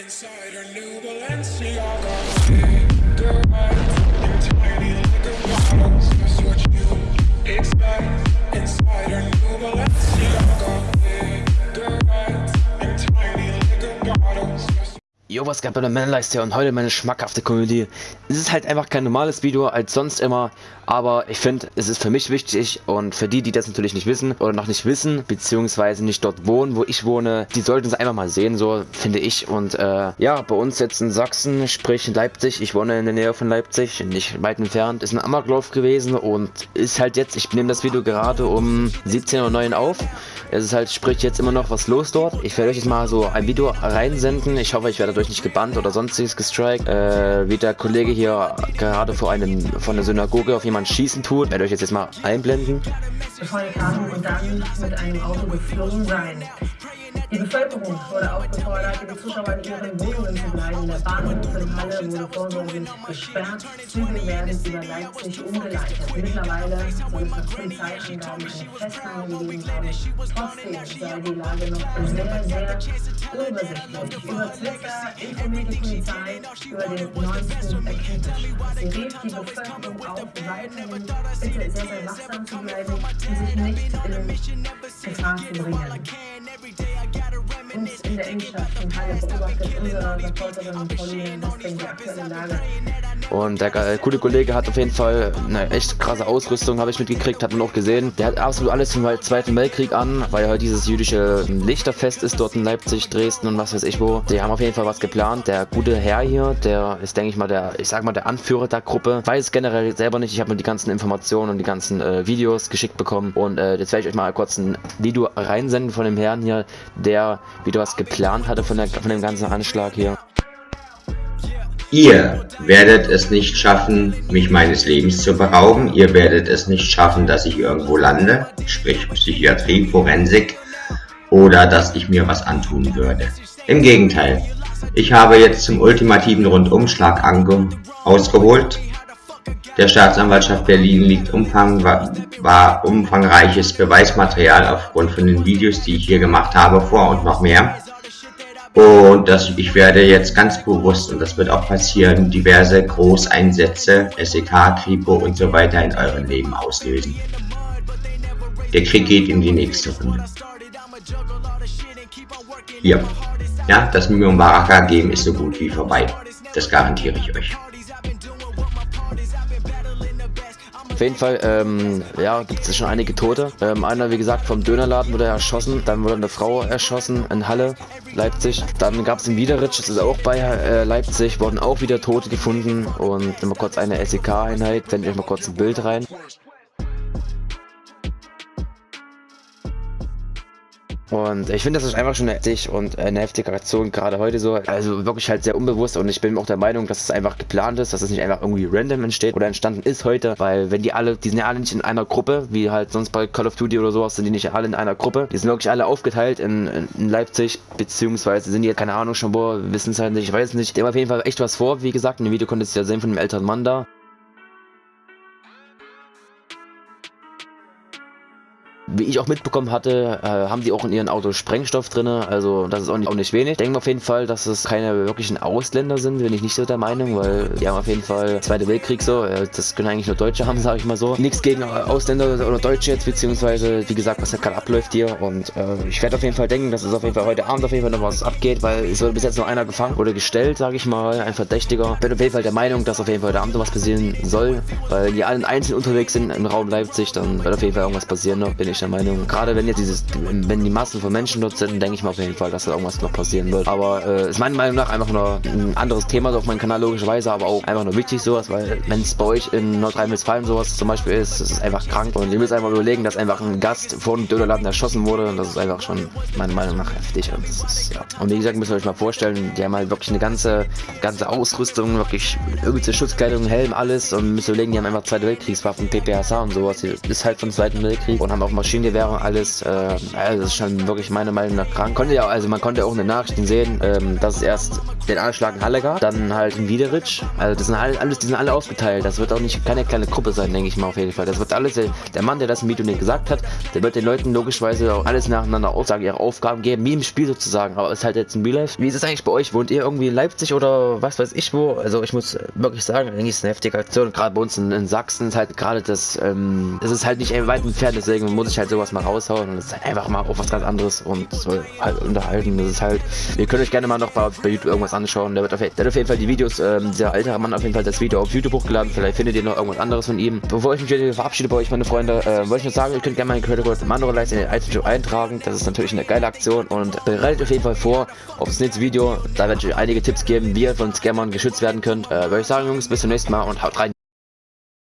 Inside her new Balenciaga in tiny liquor bottles That's what you expect Inside her Jo, was gab bei der Männerleiste und heute meine schmackhafte Komödie. Es ist halt einfach kein normales Video als sonst immer, aber ich finde, es ist für mich wichtig und für die, die das natürlich nicht wissen oder noch nicht wissen, beziehungsweise nicht dort wohnen, wo ich wohne, die sollten es einfach mal sehen, so finde ich. Und äh, ja, bei uns jetzt in Sachsen, sprich in Leipzig, ich wohne in der Nähe von Leipzig, nicht weit entfernt, ist ein Amoklauf gewesen und ist halt jetzt, ich nehme das Video gerade um 17.09 Uhr auf. Es ist halt, sprich jetzt immer noch was los dort. Ich werde euch jetzt mal so ein Video reinsenden. Ich hoffe, ich werde dadurch nicht gebannt oder sonstiges gestrikt. Äh, wie der Kollege hier gerade vor einem, von der Synagoge auf jemanden schießen tut. Ich werde euch jetzt, mal einblenden. die kamen und dann mit einem Auto geflogen sein. Die Bevölkerung wurde aufgefordert, die Zuschauer in ihren Wohnungen zu bleiben. Der Bahnhof in Halle wurde vorsorglich gesperrt. Züge werden über Leipzig umgeleitet. Mittlerweile soll es nach Polizeiangaben eine Festnahme gegeben haben. Trotzdem sei die Lage noch sehr, sehr Über Twitter informiert die Polizei über den neuesten Erkenntnisstand. Sie rief die Bevölkerung auf, weiterhin bitte sehr, sehr wachsam bleiben und sich nicht in Gefahr zu bringen. Und der der äh, coole Kollege hat auf jeden Fall eine echt krasse Ausrüstung, habe ich mitgekriegt, hat man auch gesehen. Der hat absolut alles vom Zweiten Weltkrieg an, weil halt dieses jüdische Lichterfest ist dort in Leipzig, Dresden und was weiß ich wo. Die haben auf jeden Fall was geplant. Der gute Herr hier, der ist, denke ich mal, der, ich sag mal, der Anführer der Gruppe. Weiß generell selber nicht. Ich habe mir die ganzen Informationen und die ganzen äh, Videos geschickt bekommen. Und äh, jetzt werde ich euch mal kurz ein Video reinsenden von dem Herrn hier, der wieder was geplant hatte von, der, von dem ganzen Anschlag hier. Ihr werdet es nicht schaffen, mich meines Lebens zu berauben. Ihr werdet es nicht schaffen, dass ich irgendwo lande, sprich Psychiatrie, Forensik, oder dass ich mir was antun würde. Im Gegenteil, ich habe jetzt zum ultimativen Rundumschlag ausgeholt. Der Staatsanwaltschaft Berlin liegt Umfang, war, umfangreiches Beweismaterial aufgrund von den Videos, die ich hier gemacht habe, vor und noch mehr. Und das, ich werde jetzt ganz bewusst, und das wird auch passieren, diverse Großeinsätze, SEK, Kripo und so weiter in eurem Leben auslösen. Der Krieg geht in die nächste Runde. Hier. Ja, das Mimum Baraka Game ist so gut wie vorbei. Das garantiere ich euch. Auf jeden Fall, ähm, ja, gibt es schon einige Tote. Ähm, einer, wie gesagt, vom Dönerladen wurde erschossen. Dann wurde eine Frau erschossen in Halle, Leipzig. Dann gab es in Wiederitsch, das ist auch bei äh, Leipzig, wurden auch wieder Tote gefunden. Und mal kurz eine SEK-Einheit. Sende ich mal kurz ein Bild rein. Und ich finde, das ist einfach schon heftig und eine heftige Aktion, gerade heute so. Also wirklich halt sehr unbewusst und ich bin auch der Meinung, dass es einfach geplant ist, dass es nicht einfach irgendwie random entsteht oder entstanden ist heute, weil wenn die alle, die sind ja alle nicht in einer Gruppe, wie halt sonst bei Call of Duty oder sowas, sind die nicht alle in einer Gruppe. Die sind wirklich alle aufgeteilt in, in Leipzig, beziehungsweise sind die, keine Ahnung schon wo, wissen es halt nicht, ich weiß es nicht. Die haben auf jeden Fall echt was vor, wie gesagt, in dem Video konntest du ja sehen von dem älteren Mann da. Wie ich auch mitbekommen hatte, äh, haben die auch in ihren Autos Sprengstoff drin, also das ist auch nicht, auch nicht wenig. Denken auf jeden Fall, dass es keine wirklichen Ausländer sind, bin ich nicht so der Meinung, weil die haben auf jeden Fall Zweite Weltkrieg so, äh, das können eigentlich nur Deutsche haben, sage ich mal so. Nichts gegen Ausländer oder Deutsche jetzt, beziehungsweise wie gesagt, was da gerade abläuft hier und äh, ich werde auf jeden Fall denken, dass es auf jeden Fall heute Abend auf jeden Fall noch was abgeht, weil es wurde bis jetzt noch einer gefangen oder gestellt, sage ich mal, ein Verdächtiger. Bin auf jeden Fall der Meinung, dass auf jeden Fall heute Abend noch was passieren soll, weil die alle einzeln unterwegs sind im Raum Leipzig, dann wird auf jeden Fall irgendwas passieren noch, bin ich der Meinung. Gerade wenn jetzt dieses, wenn die Massen von Menschen dort sind, denke ich mal auf jeden Fall, dass da irgendwas noch passieren wird. Aber äh, ist meiner Meinung nach einfach nur ein anderes Thema auf meinem Kanal logischerweise, aber auch einfach nur wichtig sowas, weil wenn es bei euch in Nordrhein-Westfalen sowas zum Beispiel ist, das ist einfach krank. Und ihr müsst einfach überlegen, dass einfach ein Gast vor dem Dönerladen erschossen wurde und das ist einfach schon meiner Meinung nach heftig. Und, ist, ja. und wie gesagt, müsst ihr euch mal vorstellen, die haben halt wirklich eine ganze, ganze Ausrüstung, wirklich übelste Schutzkleidung, Helm, alles und müsst ihr überlegen, die haben einfach Zweite Weltkriegswaffen, PPSA und sowas. Das ist halt vom Zweiten Weltkrieg und haben auch Maschinen Maschinengewehre und alles. Äh, also das ist schon wirklich meiner Meinung nach krank. Konnte ja, also man konnte auch in den Nachrichten sehen, ähm, dass es erst den Anschlag in Halle gab, dann halt in Wiederitsch. Also das sind alle, alles, die sind alle aufgeteilt. Das wird auch nicht keine kleine Gruppe sein, denke ich mal auf jeden Fall. Das wird alles, der, der Mann, der das im Video nicht gesagt hat, der wird den Leuten logischerweise auch alles nacheinander aufsagen, ihre Aufgaben geben, wie im Spiel sozusagen. Aber es ist halt jetzt in Real Life. Wie ist es eigentlich bei euch? Wohnt ihr irgendwie in Leipzig oder was weiß ich wo? Also ich muss wirklich sagen, eigentlich ist eine heftige Aktion. Gerade bei uns in, in Sachsen ist halt gerade das, ähm, es ist halt nicht weit entfernt, deswegen muss ich halt sowas mal raushauen und es ist halt einfach mal auf was ganz anderes und soll halt unterhalten. Das ist halt, ihr könnt euch gerne mal noch bei, bei YouTube irgendwas anschauen. Der wird auf, der hat auf jeden Fall die Videos, ähm, dieser ältere Mann auf jeden Fall das Video auf YouTube hochgeladen. Vielleicht findet ihr noch irgendwas anderes von ihm. Bevor ich mich wieder verabschiede bei euch, meine Freunde, äh, wollte ich nur sagen, ihr könnt gerne mal in Credit Code Mando in den Item eintragen. Das ist natürlich eine geile Aktion und bereitet auf jeden Fall vor auf das nächste Video. Da werde ich euch einige Tipps geben, wie ihr von Scammern geschützt werden könnt. Äh, würde ich sagen, Jungs, bis zum nächsten Mal und haut rein.